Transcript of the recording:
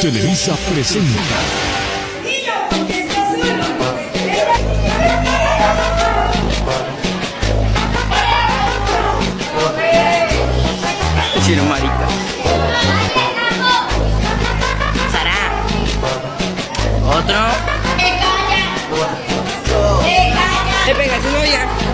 Televisa presenta. Chino marica. Sara. Otro. Te calla. Pega tu novia.